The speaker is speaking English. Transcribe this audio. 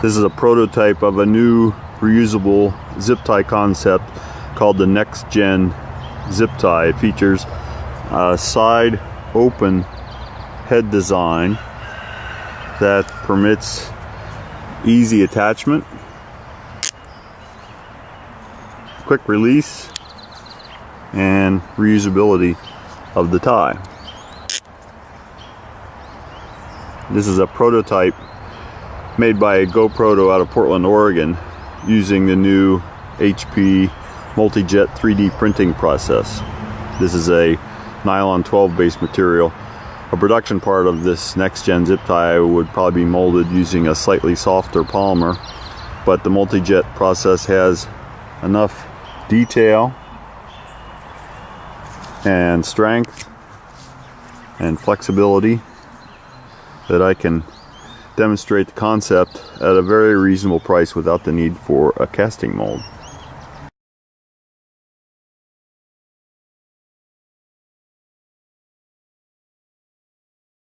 This is a prototype of a new reusable zip tie concept called the Next Gen Zip Tie. It features a side open head design that permits easy attachment, quick release, and reusability of the tie. This is a prototype made by a GoProto out of Portland, Oregon, using the new HP Multijet 3D printing process. This is a nylon 12 based material. A production part of this next gen zip tie would probably be molded using a slightly softer polymer, but the Multijet process has enough detail and strength and flexibility that I can demonstrate the concept at a very reasonable price without the need for a casting mold.